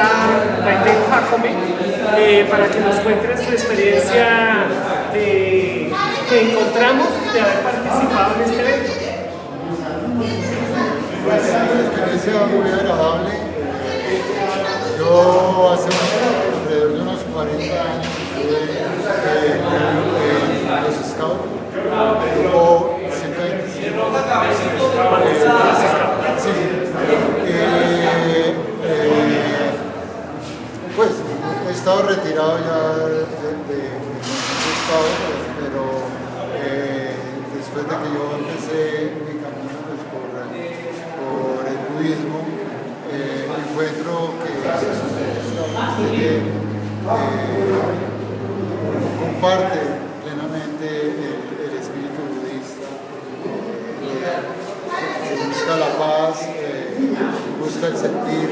está Maite Jacome eh, para que nos cuentes tu experiencia que encontramos de haber participado en este evento. Pues una experiencia muy agradable. Yo hace más alrededor de unos 40 años estuve pues he estado retirado ya de, de, de Scouts, pero eh, después de que yo empecé mi camino pues, por, el budismo, eh, encuentro que, que eh, comparte plenamente el, espíritu budista, que busca la paz, busca el sentir